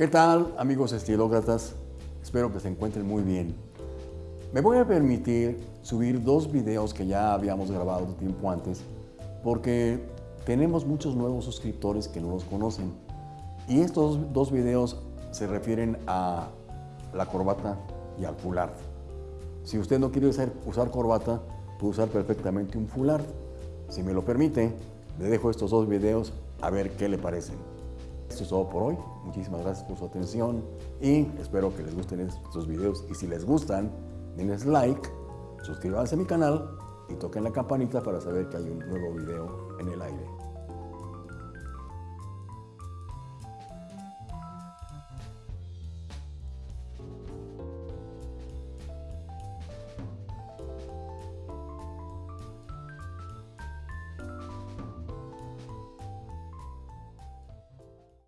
¿Qué tal amigos estilócratas? Espero que se encuentren muy bien. Me voy a permitir subir dos videos que ya habíamos grabado tiempo antes porque tenemos muchos nuevos suscriptores que no los conocen. Y estos dos videos se refieren a la corbata y al foulard. Si usted no quiere usar, usar corbata, puede usar perfectamente un foulard. Si me lo permite, le dejo estos dos videos a ver qué le parecen. Esto es todo por hoy. Muchísimas gracias por su atención y espero que les gusten estos videos. Y si les gustan, denles like, suscríbanse a mi canal y toquen la campanita para saber que hay un nuevo video en el aire.